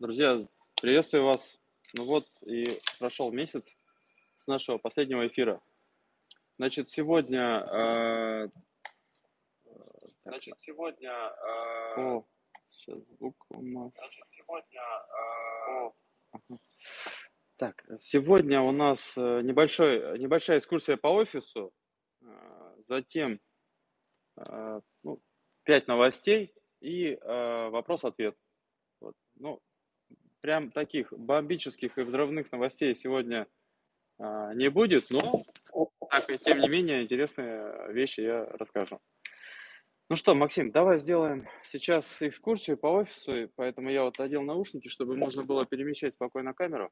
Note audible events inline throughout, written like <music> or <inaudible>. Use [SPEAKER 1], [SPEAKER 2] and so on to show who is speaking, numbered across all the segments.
[SPEAKER 1] Друзья, приветствую вас. Ну вот и прошел месяц с нашего последнего эфира. Значит, сегодня... э,
[SPEAKER 2] Значит, сегодня, э,
[SPEAKER 1] О, сейчас звук у нас...
[SPEAKER 2] значит, сегодня, э,
[SPEAKER 1] Так, сегодня у нас э, небольшой, небольшая экскурсия по офису, э, затем э, ну, 5 новостей и вопрос-ответ. Вот. Ну, прям таких бомбических и взрывных новостей сегодня а, не будет, но так, и тем не менее интересные вещи я расскажу. Ну что, Максим, давай сделаем сейчас экскурсию по офису, поэтому я вот одел наушники, чтобы можно было перемещать спокойно камеру.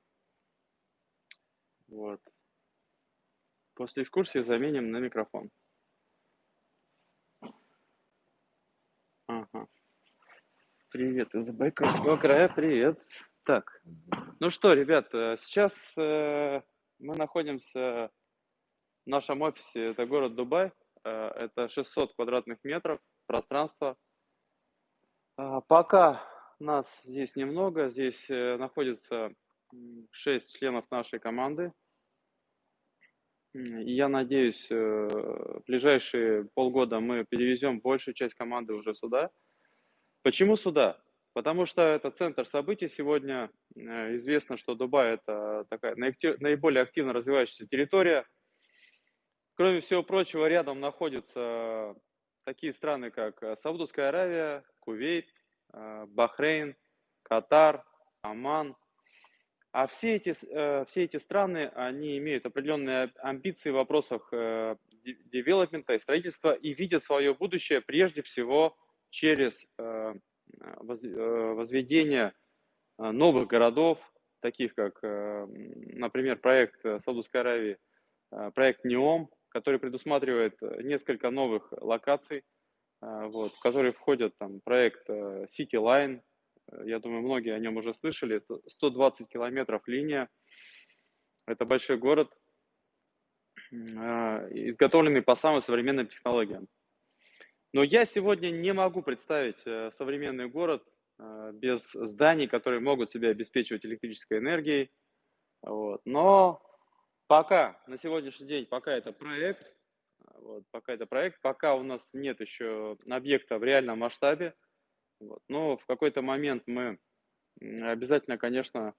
[SPEAKER 1] Вот. После экскурсии заменим на микрофон. Ага. Привет из Забайкальского края, привет. Так, ну что, ребят, э, сейчас э, мы находимся в нашем офисе, это город Дубай, э, это 600 квадратных метров пространства. Пока нас здесь немного, здесь находится 6 членов нашей команды. И я надеюсь, в ближайшие полгода мы перевезем большую часть команды уже сюда. Почему сюда? Потому что это центр событий сегодня. Э, Известно, что Дубай это такая наиболее активно развивающаяся территория. Кроме всего прочего, рядом находятся такие страны, как э, Саудовская Аравия, Кувейт, э, Бахрейн, Катар, Оман. А все эти, все эти страны, они имеют определенные амбиции в вопросах де- девелопмента и строительства и видят свое будущее прежде всего через возведение э, новых городов, таких как, э, например, проект э, Саудовской Аравии, э, проект НЕОМ, который предусматривает э, несколько новых локаций, э, вот, в которые входят там проект э, City Line, э, я думаю, многие о нем уже слышали, сто- 120 километров линия, это большой город, э, изготовленный по самым современным технологиям. Но я сегодня не могу представить э, современный город э, без зданий, которые могут себя обеспечивать электрической энергией. Вот. Но пока, на сегодняшний день, пока это проект, вот, пока это проект, пока у нас нет еще объекта в реальном масштабе, вот. но в какой-то момент мы обязательно, конечно,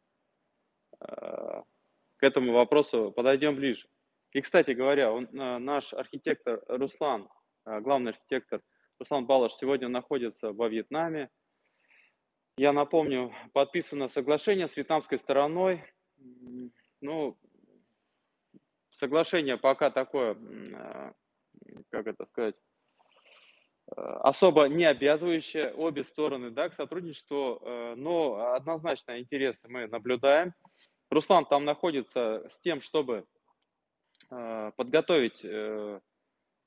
[SPEAKER 1] э, к этому вопросу подойдем ближе. И, кстати говоря, он, наш архитектор Руслан, главный архитектор Руслан Балаш сегодня находится во Вьетнаме. Я напомню, подписано соглашение с вьетнамской стороной. Ну, соглашение пока такое, э, как это сказать, э, особо не обязывающее обе стороны да, к сотрудничеству, э, но однозначно интересы мы наблюдаем. Руслан там находится с тем, чтобы э, подготовить э,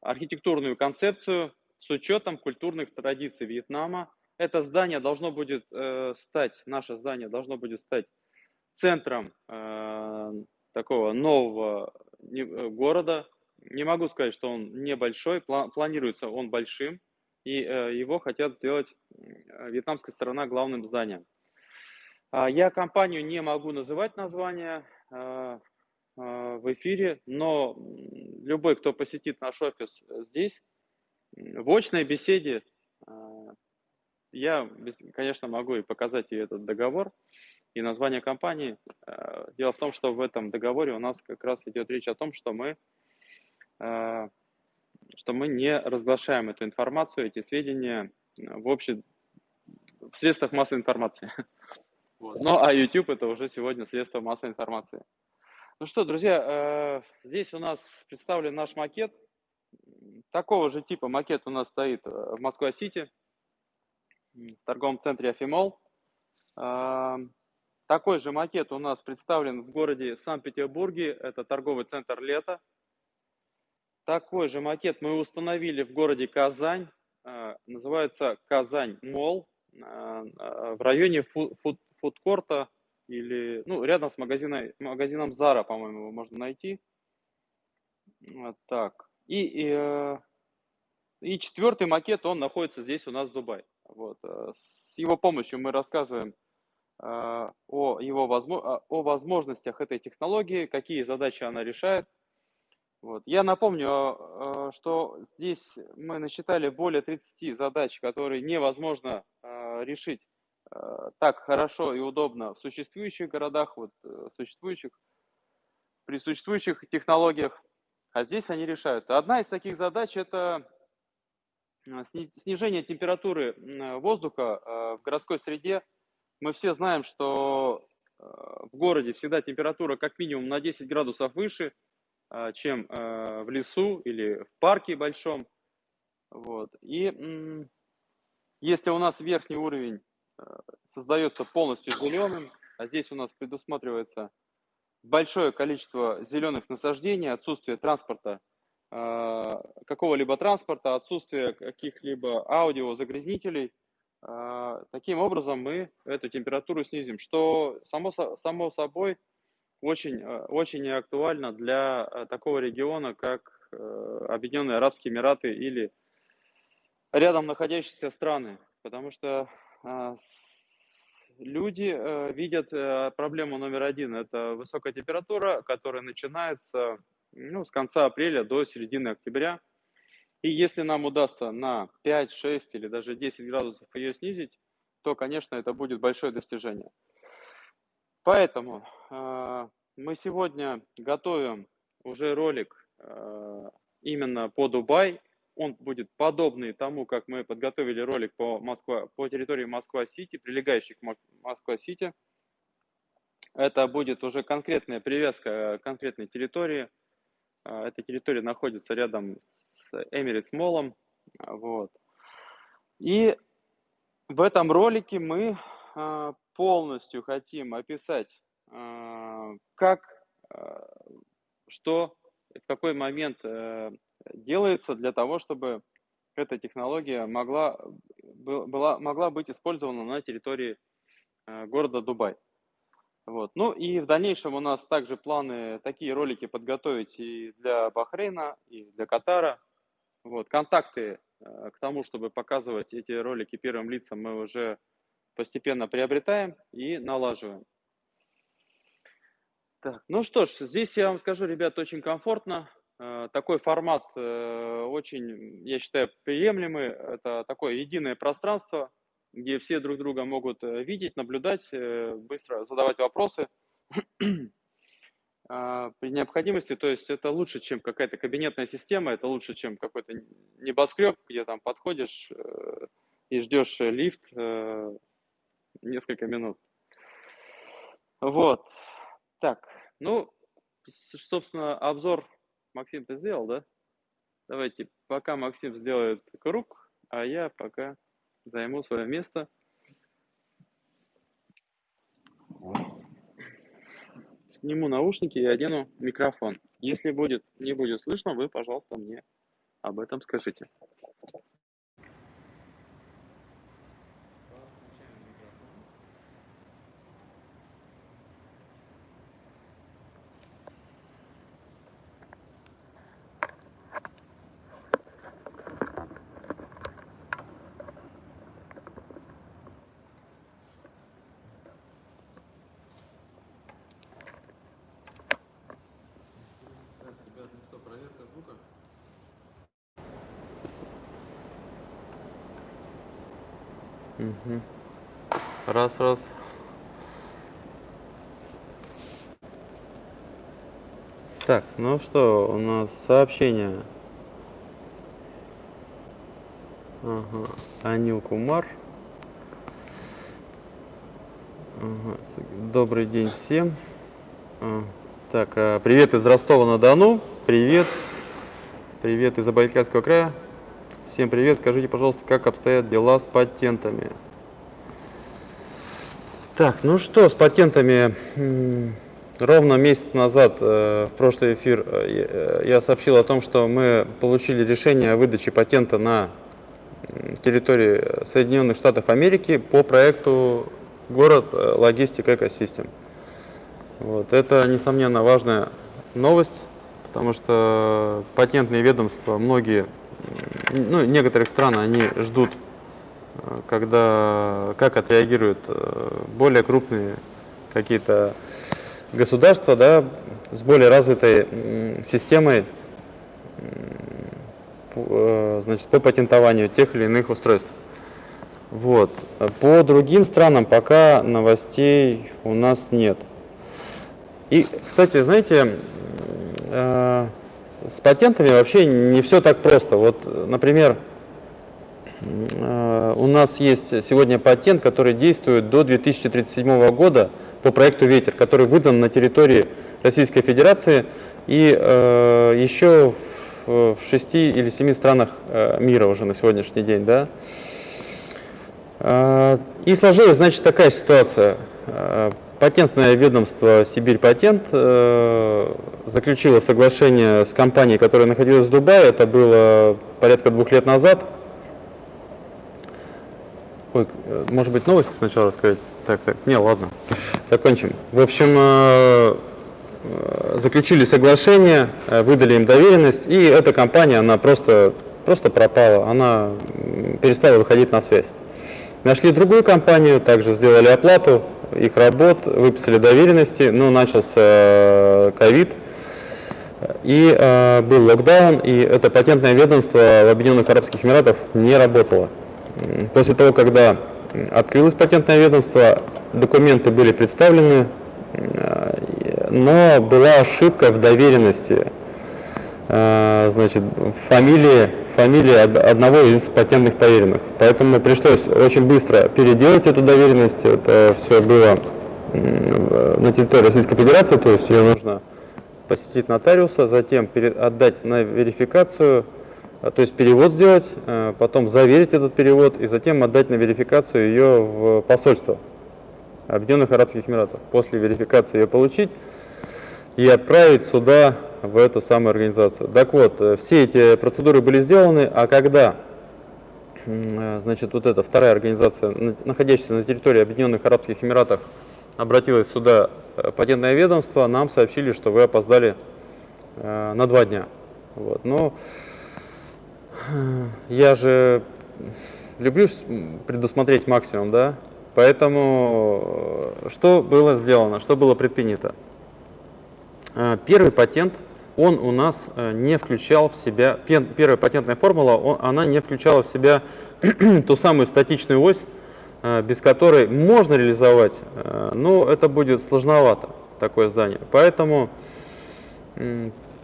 [SPEAKER 1] архитектурную концепцию с учетом культурных традиций Вьетнама. Это здание должно будет э, стать, наше здание должно будет стать центром э, такого нового не- э, города. Не могу сказать, что он небольшой, пла- планируется он большим, и э, его хотят сделать э, вьетнамская сторона главным зданием. А, Я компанию не могу называть название э, э, в эфире, но любой, кто посетит наш офис э, здесь, в очной беседе, э, я, конечно, могу и показать ей этот договор и название компании. Э, Дело в том, что в этом договоре у нас как раз идет речь о том, что мы, э, что мы не разглашаем эту информацию, эти сведения э, в общем в средствах массовой информации. Вот. Ну, а YouTube это уже сегодня средство массовой информации. Ну что, друзья, э, здесь у нас представлен наш макет. Такого же типа макет у нас стоит э, в Москва-Сити, в торговом центре Афимол. Э, Такой же макет у нас представлен в городе Санкт-Петербурге, это торговый центр «Лето». Такой же макет мы установили в городе Казань, называется Казань Мол, в районе фу- фуд- фудкорта или, ну, рядом с магазином, магазином Zara, по-моему, его можно найти. Вот так. И, и, э, и четвертый макет, он находится здесь у нас в Дубае. Вот. э, С его помощью мы рассказываем о, его, о возможностях этой технологии, какие задачи она решает. Вот. Я напомню, что здесь мы насчитали более 30 задач, которые невозможно решить так хорошо и удобно в существующих городах, вот, существующих, при существующих технологиях, а здесь они решаются. Одна из таких задач – это снижение температуры воздуха в городской среде. Мы все знаем, что в городе всегда температура как минимум на 10 градусов выше – чем в лесу или в парке большом. Вот. И если у нас верхний уровень создается полностью зеленым, а здесь у нас предусматривается большое количество зеленых насаждений, отсутствие транспорта, какого-либо транспорта, отсутствие каких-либо аудиозагрязнителей, таким образом мы эту температуру снизим, что само, само собой очень, э, очень актуально для э, такого региона, как э, Объединенные Арабские Эмираты или рядом находящиеся страны, потому что люди видят проблему номер один – это высокая температура, которая начинается ну, с конца апреля до середины октября. И если нам удастся на 5, 6 или даже 10 градусов ее снизить, то, конечно, это будет большое достижение. Поэтому э, мы сегодня готовим уже ролик э, именно по Дубай. Он будет подобный тому, как мы подготовили ролик по, Москва, по территории Москва-Сити, прилегающих к Москва-Сити. Это будет уже конкретная привязка к конкретной территории. Э, эта территория находится рядом с Эмиритс Молом. Вот. И в этом ролике мы полностью хотим описать, а, как, а, что, в какой момент э, делается для того, чтобы эта технология могла, была, могла быть использована на территории э, города Дубай. Вот. Ну и в дальнейшем у нас также планы такие ролики подготовить и для Бахрейна, и для Катара. Вот. Контакты э, к тому, чтобы показывать эти ролики первым лицам, мы уже постепенно приобретаем и налаживаем. Так, ну что ж, здесь я вам скажу, ребят, очень комфортно. Э, такой формат э, очень, я считаю, приемлемый. Это такое единое пространство, где все друг друга могут э, видеть, наблюдать, быстро задавать вопросы а, при необходимости. То есть это лучше, чем какая-то кабинетная система, это лучше, чем какой-то небоскреб, где там подходишь и ждешь лифт несколько минут. Вот. Так, ну, собственно, обзор Максим ты сделал, да? Давайте, пока Максим сделает круг, а я пока займу свое место. Сниму наушники и одену микрофон. Если будет, не будет слышно, вы, пожалуйста, мне об этом скажите. Угу. Раз, раз. Так, ну что, у нас сообщение. Ага. Анил Кумар. Ага. Добрый день всем. А. Так, а, привет из Ростова-на-Дону. Привет. Привет из Забайкальского края. Всем привет, скажите, пожалуйста, как обстоят дела с патентами? Так, ну что, с патентами, ровно месяц назад, э, в прошлый эфир, э, я сообщил о том, что мы получили решение о выдаче патента на территории Соединенных Штатов Америки по проекту «Город э, Логистик Экосистем». Вот. Это, несомненно, важная новость, потому что патентные ведомства, многие ну, некоторых стран они ждут когда, как отреагируют более крупные какие-то государства да, с более развитой системой значит, по патентованию тех или иных устройств. Вот. По другим странам пока новостей у нас нет. И, кстати, знаете, э, с патентами вообще не все так просто. Вот, например, э, у нас есть сегодня патент, который действует до 2037 года по проекту «Ветер», который выдан на территории Российской Федерации и э, еще в, в шести или семи странах э, мира уже на сегодняшний день. Да? А, и сложилась, значит, такая ситуация. Патентное ведомство «Сибирь Патент» э, заключило соглашение с компанией, которая находилась в Дубае. Это было порядка двух лет назад. Ой, может быть, новости сначала рассказать? Так, так, не, ладно, закончим. В общем, э, э, заключили соглашение, выдали им доверенность, и эта компания, она просто, просто пропала, она перестала выходить на связь. Нашли другую компанию, также сделали оплату их работ, выписали доверенности, но начался э, ковид, и э, был локдаун, и это патентное ведомство в Объединенных Арабских Эмиратах не работало. После того, когда открылось патентное ведомство, документы были представлены, э, но была ошибка в доверенности. Э, значит, фамилии фамилия одного из патентных поверенных. Поэтому пришлось очень быстро переделать эту доверенность. Это все было на территории Российской Федерации, то есть ее нужно посетить нотариуса, затем отдать на верификацию, а, то есть перевод сделать, а, потом заверить этот перевод и затем отдать на верификацию ее в посольство Объединенных Арабских Эмиратов. После верификации ее получить и отправить сюда в эту самую организацию. Так вот, э, все эти процедуры были сделаны, а когда э, значит, вот эта вторая организация, находящаяся на территории Объединенных Арабских Эмиратов, обратилась сюда э, патентное ведомство, нам сообщили, что вы опоздали на два дня. Вот. Но я же люблю предусмотреть максимум, да, поэтому что было сделано, что было предпринято? Первый патент – он у нас э, не включал в себя, первая патентная формула, она не включала в себя <clears throat> ту самую статичную ось, э, без которой можно реализовать, э, но это будет сложновато, такое здание. Поэтому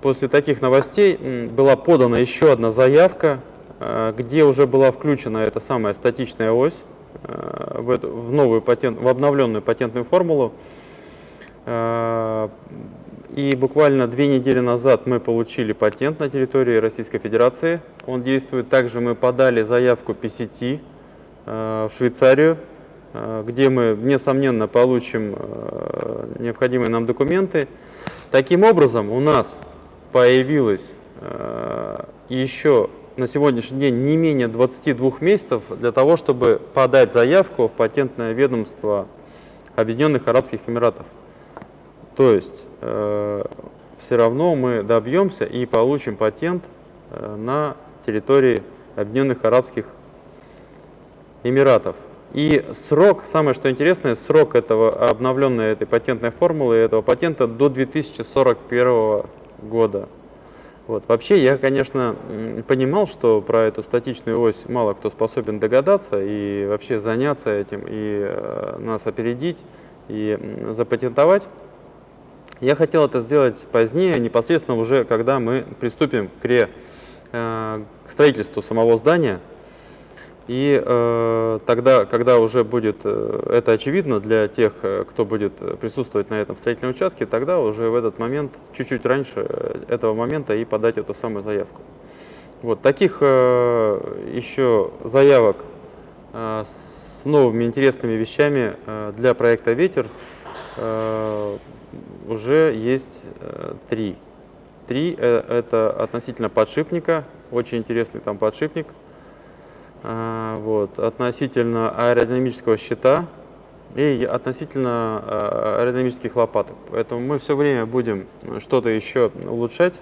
[SPEAKER 1] после таких новостей была подана еще одна заявка, где уже была включена эта самая статичная ось в, новую патент, в обновленную патентную формулу. И буквально две недели назад мы получили патент на территории Российской Федерации. Он действует. Также мы подали заявку PCT э, в Швейцарию, э, где мы, несомненно, получим э, необходимые нам документы. Таким образом, у нас появилось еще на сегодняшний день не менее 22 месяцев для того, чтобы подать заявку в патентное ведомство Объединенных Арабских Эмиратов. То есть э, все равно мы добьемся и получим патент э, на территории Объединенных Арабских Эмиратов. И срок, самое что интересное, срок этого обновленной этой патентной формулы, этого патента до 2041 года. Вот. Вообще я, конечно, понимал, что про эту статичную ось мало кто способен догадаться и вообще заняться этим, и э, нас опередить, и запатентовать. Я хотел это сделать позднее, непосредственно уже, когда мы приступим к, ре, э, к строительству самого здания. И э, тогда, когда уже будет э, это очевидно для тех, э, кто будет присутствовать на этом строительном участке, тогда уже в этот момент, чуть-чуть раньше этого момента и подать эту самую заявку. Вот таких э, еще заявок э, с новыми интересными вещами э, для проекта «Ветер» уже есть э, три. Три э, – это относительно подшипника, очень интересный там подшипник. Вот, относительно аэродинамического щита и относительно э, аэродинамических лопаток. Поэтому мы все время будем что-то еще улучшать,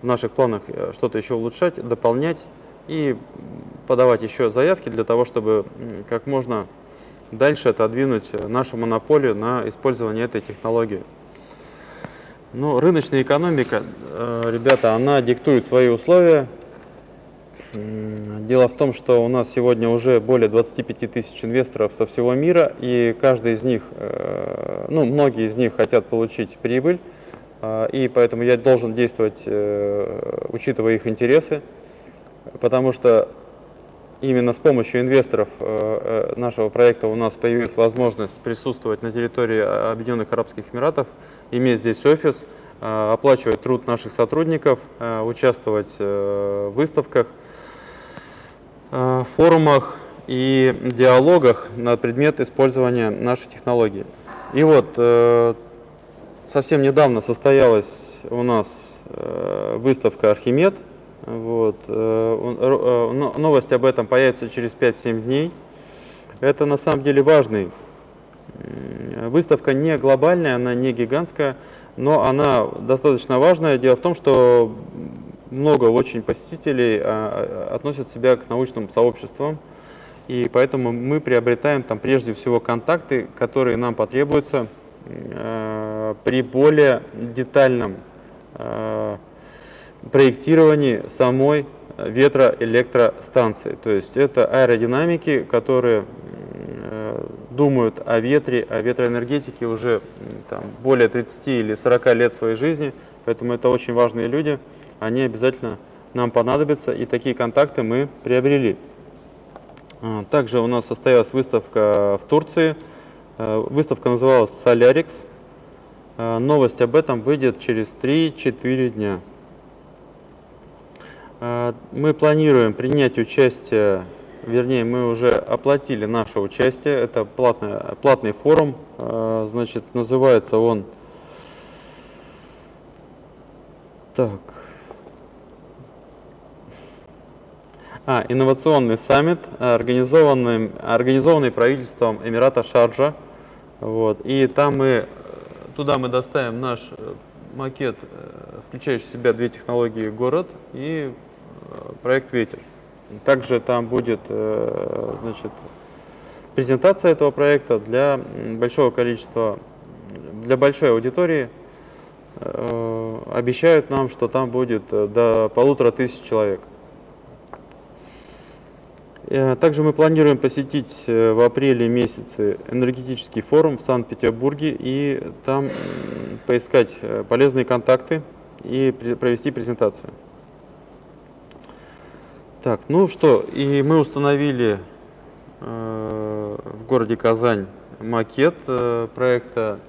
[SPEAKER 1] в наших планах что-то еще улучшать, дополнять и подавать еще заявки для того, чтобы как можно дальше отодвинуть нашу монополию на использование этой технологии. Ну, рыночная экономика, э, ребята, она диктует свои условия. Дело в том, что у нас сегодня уже более 25 тысяч инвесторов со всего мира, и каждый из них, э, ну, многие из них хотят получить прибыль, э, и поэтому я должен действовать, учитывая их интересы, потому что именно с помощью инвесторов нашего проекта у нас появилась возможность присутствовать на территории Объединенных Арабских Эмиратов, иметь здесь офис, э, оплачивать труд наших сотрудников, э, участвовать э, в выставках, форумах и диалогах на предмет использования нашей технологии. И вот совсем недавно состоялась у нас выставка «Архимед». Вот. Новость об этом появится через 5-7 дней. Это на самом деле важный Выставка не глобальная, она не гигантская, но она достаточно важная. Дело в том, что много очень посетителей а, а, относят себя к научным сообществам, и поэтому мы приобретаем там прежде всего контакты, которые нам потребуются э, при более детальном э, проектировании самой ветроэлектростанции. То есть это аэродинамики, которые думают о ветре, о ветроэнергетике уже там, более 30 или 40 лет своей жизни, поэтому это очень важные люди, они обязательно нам понадобятся, и такие контакты мы приобрели. А, также у нас состоялась выставка в Турции, а, выставка называлась а, новость об этом выйдет через 3-4 дня. Мы планируем принять участие вернее, мы уже оплатили наше участие. Это платный, платный форум, э, значит, называется он... Так... А, инновационный саммит, организованный, организованный правительством Эмирата Шарджа. Вот, и там мы, туда мы доставим наш э, макет, э, включающий в себя две технологии «Город» и проект «Ветер». Также там будет э, значит, презентация этого проекта для большого количества, для большой аудитории. Э, обещают нам, что там будет э, до полутора тысяч человек. Также мы планируем посетить в апреле месяце энергетический форум в Санкт-Петербурге и там поискать полезные контакты и провести презентацию. Так, ну что, и мы установили э, в городе Казань макет э, проекта,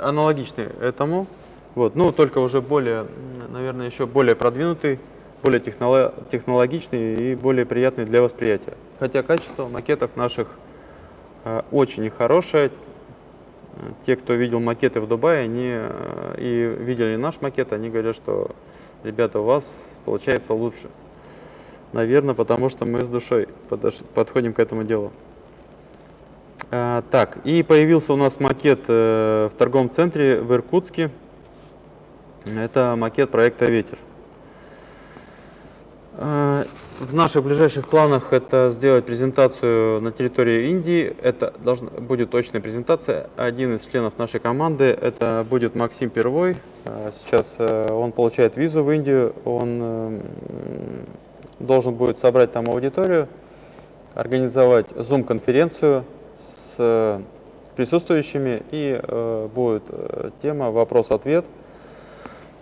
[SPEAKER 1] аналогичный этому, вот, ну только уже более, наверное, еще более продвинутый, более технологичный и более приятный для восприятия. Хотя качество макетов наших э, очень хорошее. Те, кто видел макеты в Дубае они, э, и видели наш макет, они говорят, что ребята, у вас получается лучше. Наверное, потому что мы с душой подходим к этому делу. А, так, и появился у нас макет э, в торговом центре в Иркутске. Это макет проекта «Ветер». А, в наших ближайших планах это сделать презентацию на территории Индии. Это должна, будет точная презентация. Один из членов нашей команды, это будет Максим Первой. А, сейчас э, он получает визу в Индию. Он э, должен будет собрать там аудиторию, организовать Zoom-конференцию с э, присутствующими, и э, будет э, тема вопрос-ответ.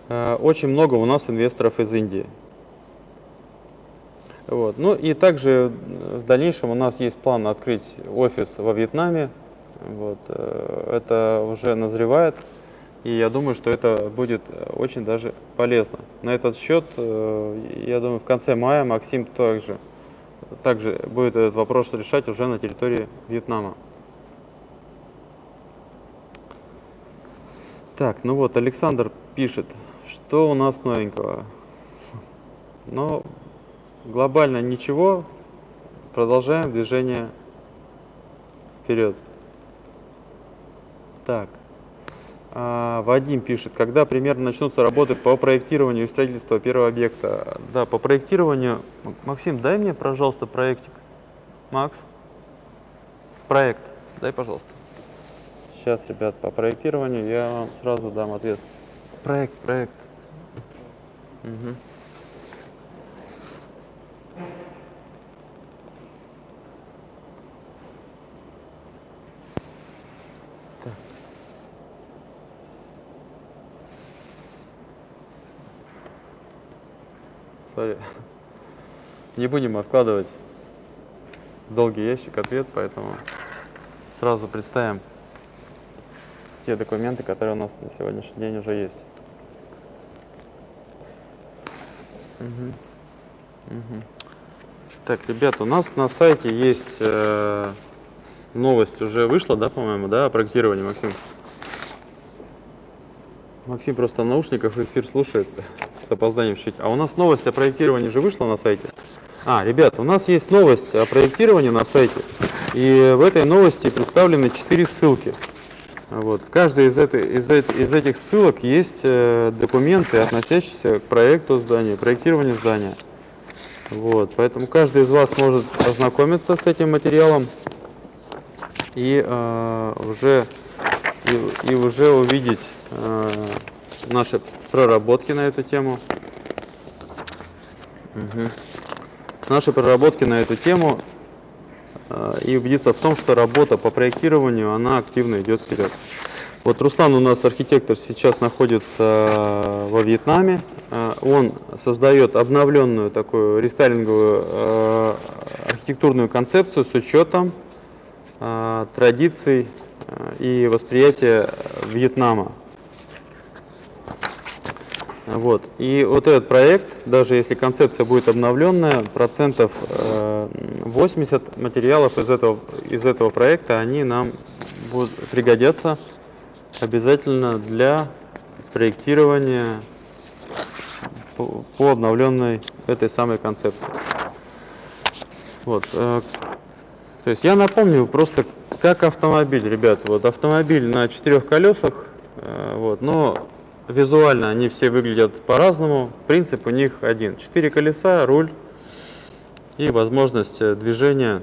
[SPEAKER 1] Э, очень много у нас инвесторов из Индии. Вот. Ну и также в дальнейшем у нас есть план открыть офис во Вьетнаме. Вот. Э, это уже назревает. И я думаю, что это будет очень даже полезно. На этот счет, э, я думаю, в конце мая Максим также, также будет этот вопрос решать уже на территории Вьетнама. Так, ну вот, Александр пишет, что у нас новенького. Но глобально ничего, продолжаем движение вперед. Так. А, Вадим пишет, когда примерно начнутся работы по проектированию и строительству первого объекта? Да, по проектированию. Максим, дай мне, пожалуйста, проектик. Макс, проект, дай, пожалуйста. Сейчас, ребят, по проектированию я вам сразу дам ответ. Проект, проект. Угу. Сори. Не будем откладывать долгий ящик ответ, поэтому сразу представим те документы, которые у нас на сегодняшний день уже есть. Угу. Угу. Так, ребят, у нас на сайте есть э, новость, уже вышла, да, по-моему, да, о проектировании, Максим? Максим просто в наушниках эфир слушает с опозданием чуть. А у нас новость о проектировании же вышла на сайте. А, ребят, у нас есть новость о проектировании на сайте. И в этой новости представлены четыре ссылки. Вот. В каждой из, этой, из, из этих ссылок есть э, документы, относящиеся к проекту здания, проектированию здания. Вот. Поэтому каждый из вас может ознакомиться с этим материалом и, э, уже, и, и уже увидеть э, наши проработки на эту тему. Угу. Наши проработки на эту тему э, и убедиться в том, что работа по проектированию, она активно идет вперед. Вот Руслан у нас архитектор сейчас находится во Вьетнаме. Э, он создает обновленную такую рестайлинговую э, архитектурную концепцию с учетом традиций и восприятия Вьетнама. Вот. И вот этот проект, даже если концепция будет обновленная, процентов 80 э, материалов из этого, из этого проекта, они нам будут пригодятся обязательно для проектирования по, обновленной этой самой концепции. Вот. Э, то есть я напомню просто как автомобиль, ребята. Вот автомобиль на четырех колесах, э, вот, но Визуально они все выглядят по-разному. Принцип у них один. Четыре колеса, руль и возможность э, движения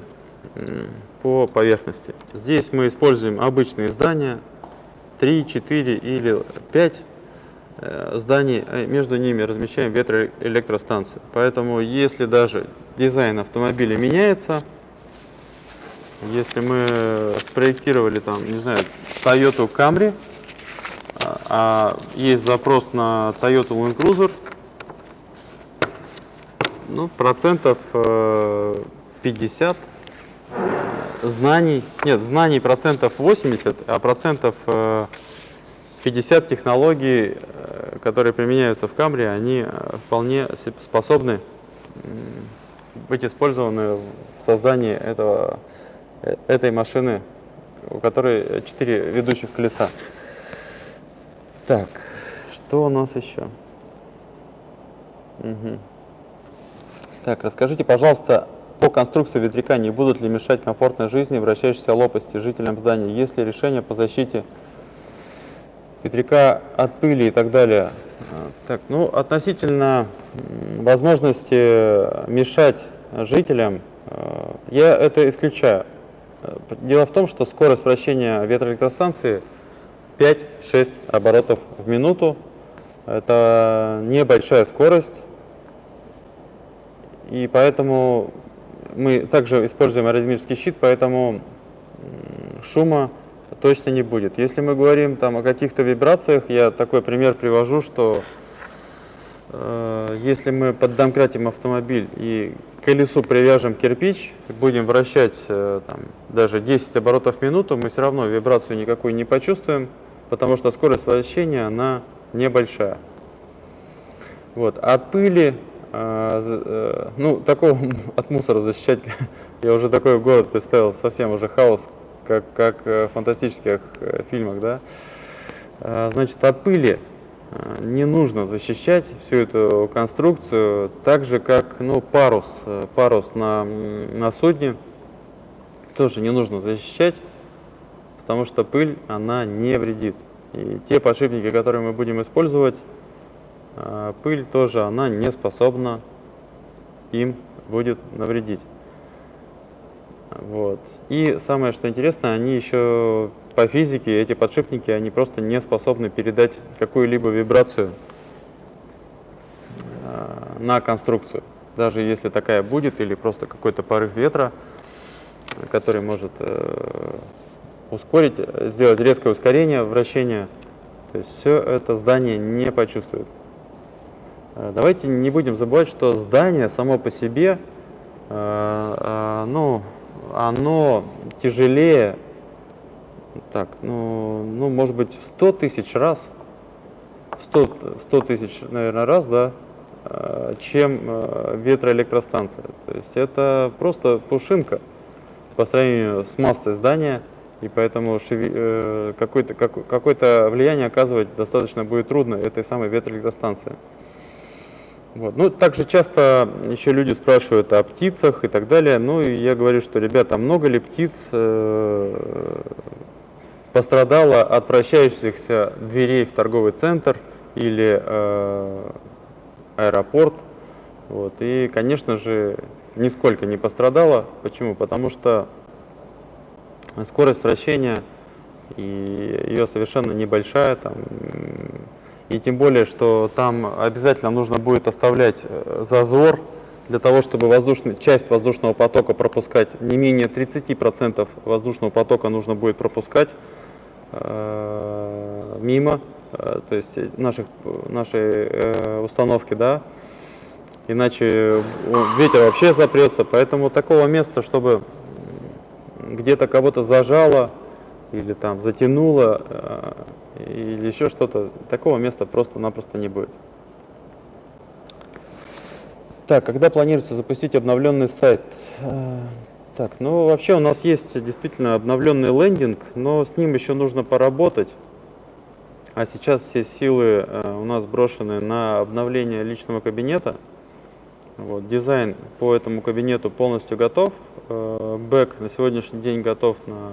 [SPEAKER 1] по поверхности. Здесь мы используем обычные здания, 3, 4 или 5 э, зданий, э, между ними размещаем ветроэлектростанцию. Поэтому если даже дизайн автомобиля меняется, если мы спроектировали там, не знаю, Toyota Camry, а, есть запрос на Toyota Land Cruiser. Ну, процентов 50 э, знаний, нет, знаний процентов 80, а процентов 50 э, технологий, э, которые применяются в Камре, они вполне способны быть использованы в создании этого, этой машины, у которой 4 ведущих колеса. Так, что у нас еще? Угу. Так, расскажите, пожалуйста, по конструкции ветряка не будут ли мешать комфортной жизни вращающейся лопасти жителям здания? Есть ли решение по защите ветряка от пыли и так далее? А, так, ну, относительно возможности мешать жителям, а, я это исключаю. Дело в том, что скорость вращения ветроэлектростанции – 5-6 оборотов в минуту. Это небольшая скорость. И поэтому мы также используем аэродинамический щит, поэтому шума точно не будет. Если мы говорим там о каких-то вибрациях, я такой пример привожу, что э, если мы поддомкратим автомобиль и к колесу привяжем кирпич, будем вращать э, там, даже 10 оборотов в минуту, мы все равно вибрацию никакую не почувствуем, потому что скорость вращения, она небольшая. Вот. От пыли, э, э, ну, такого <laughs> от мусора защищать, <laughs> я уже такой город представил, совсем уже хаос, как, как в фантастических э, фильмах, да. Э, значит, от пыли э, не нужно защищать всю эту конструкцию, так же, как, ну, парус, э, парус на, на судне тоже не нужно защищать, потому что пыль, она не вредит. И те подшипники, которые мы будем использовать, э, пыль тоже, она не способна им будет навредить. Вот. И самое, что интересно, они еще по физике, эти подшипники, они просто не способны передать какую-либо вибрацию э, на конструкцию. Даже если такая будет, или просто какой-то порыв ветра, который может э, ускорить, сделать резкое ускорение вращения, то есть все это здание не почувствует. Э, давайте не будем забывать, что здание само по себе, ну, оно тяжелее, так, ну, ну, может быть, в 100 тысяч раз, в 100, 100 тысяч, наверное, раз, да, э, чем э, ветроэлектростанция. То есть это просто пушинка по сравнению с массой здания, и поэтому э, какое-то какое влияние оказывать достаточно будет трудно этой самой ветроэлектростанции. Вот. Ну, также часто еще люди спрашивают о птицах и так далее. Ну, и я говорю, что, ребята, много ли птиц э, пострадало от вращающихся дверей в торговый центр или э, аэропорт? Вот. И, конечно же, нисколько не пострадало. Почему? Потому что скорость вращения и ее совершенно небольшая, там, и тем более, что там обязательно нужно будет оставлять э, зазор для того, чтобы воздушный, часть воздушного потока пропускать. Не менее 30% воздушного потока нужно будет пропускать э, мимо, э, то есть наших, нашей э, установки, да, иначе ветер вообще запрется. Поэтому такого места, чтобы где-то кого-то зажало или там затянуло, э, или еще что-то, такого места просто-напросто не будет. Так, когда планируется запустить обновленный сайт? Э, так, ну вообще у нас есть действительно обновленный лендинг, но с ним еще нужно поработать. А сейчас все силы э, у нас брошены на обновление личного кабинета. Вот, дизайн по этому кабинету полностью готов. Э, бэк на сегодняшний день готов на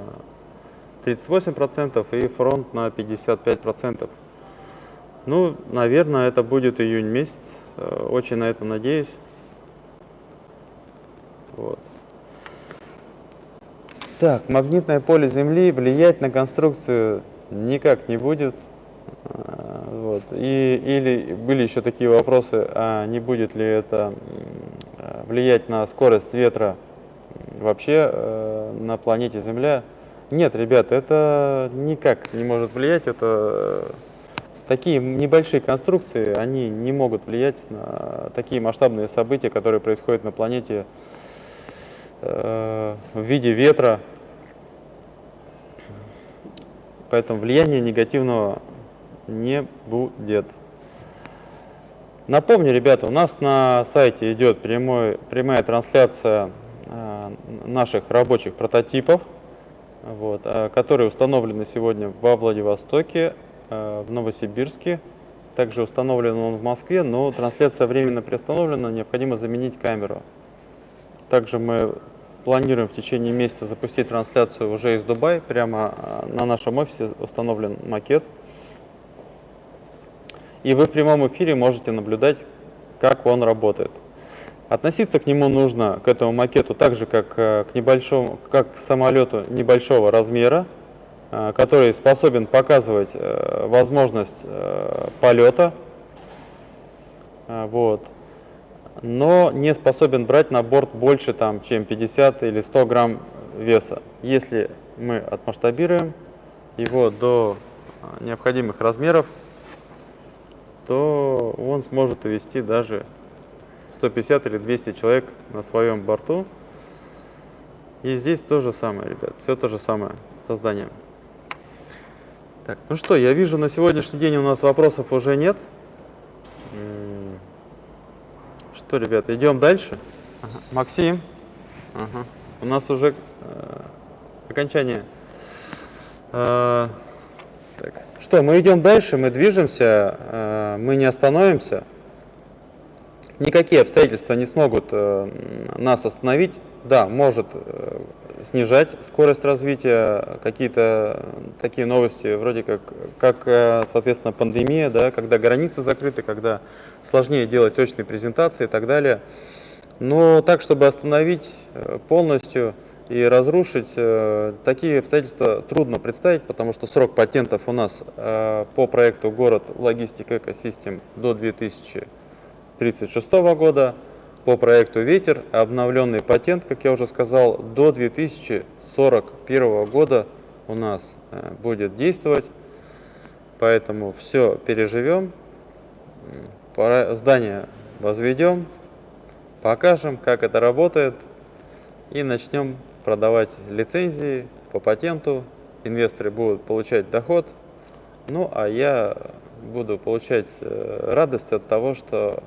[SPEAKER 1] 38% и фронт на 55%. Ну, наверное, это будет июнь месяц. Э, очень на это надеюсь. Вот. Так, магнитное поле Земли влиять на конструкцию никак не будет. Э, вот. И, или были еще такие вопросы, а не будет ли это э, влиять на скорость ветра вообще э, на планете Земля? Нет, ребята, это никак не может влиять. Это такие небольшие конструкции, они не могут влиять на такие масштабные события, которые происходят на планете э, в виде ветра. Поэтому влияния негативного не будет. Напомню, ребята, у нас на сайте идет прямой, прямая трансляция э, наших рабочих прототипов вот, а, которые установлены сегодня во Владивостоке, а, в Новосибирске. Также установлен он в Москве, но трансляция временно приостановлена, необходимо заменить камеру. Также мы планируем в течение месяца запустить трансляцию уже из Дубая. Прямо на нашем офисе установлен макет. И вы в прямом эфире можете наблюдать, как он работает. Относиться к нему нужно, к этому макету, так же, как э, к, небольшому, как к самолету небольшого размера, э, который способен показывать э, возможность полета, вот, но не способен брать на борт больше, там, чем 50 или 100 грамм веса. Если мы отмасштабируем его до необходимых размеров, то он сможет увести даже 150 или 200 человек на своем борту. И здесь то же самое, ребят, все то же самое создание. Так, ну что, я вижу, на сегодняшний день у нас вопросов уже нет. Что, ребят, идем дальше? Ага. Максим, ага. у нас уже э, окончание. Э. Что, мы идем дальше, мы движемся, э, мы не остановимся никакие обстоятельства не смогут э, нас остановить. Да, может, э,
[SPEAKER 3] снижать скорость развития, какие-то такие новости, вроде как, как, соответственно, пандемия, да, когда границы закрыты, когда сложнее делать точные презентации и так далее. Но так, чтобы остановить полностью и разрушить, э, такие обстоятельства трудно представить, потому что срок патентов у нас по проекту «Город логистик экосистем» до 2036 года, по проекту «Ветер» обновленный патент, как я уже сказал, до 2041 года у нас э, будет действовать. Поэтому все переживем, здание возведем, покажем, как это работает и начнем продавать лицензии по патенту. Инвесторы будут получать доход, ну а я буду получать э, радость от того, что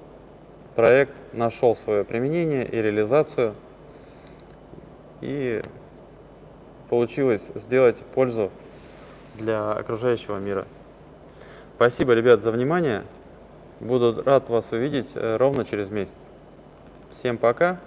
[SPEAKER 3] проект нашел свое применение и реализацию, и получилось сделать пользу для окружающего мира. Спасибо, ребят, за внимание. Буду рад вас увидеть э, ровно через месяц. Всем пока.